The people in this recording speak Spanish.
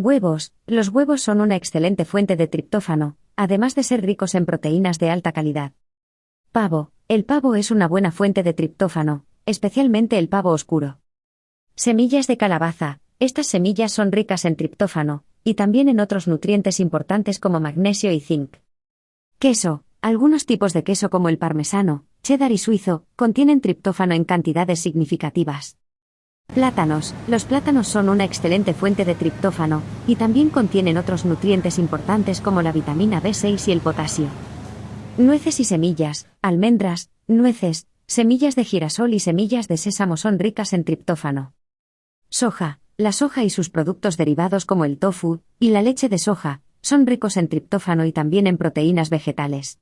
Huevos. Los huevos son una excelente fuente de triptófano, además de ser ricos en proteínas de alta calidad. Pavo. El pavo es una buena fuente de triptófano, especialmente el pavo oscuro. Semillas de calabaza. Estas semillas son ricas en triptófano, y también en otros nutrientes importantes como magnesio y zinc. Queso. Algunos tipos de queso como el parmesano, cheddar y suizo, contienen triptófano en cantidades significativas. Plátanos. Los plátanos son una excelente fuente de triptófano, y también contienen otros nutrientes importantes como la vitamina B6 y el potasio. Nueces y semillas, almendras, nueces, semillas de girasol y semillas de sésamo son ricas en triptófano. Soja. La soja y sus productos derivados como el tofu y la leche de soja son ricos en triptófano y también en proteínas vegetales.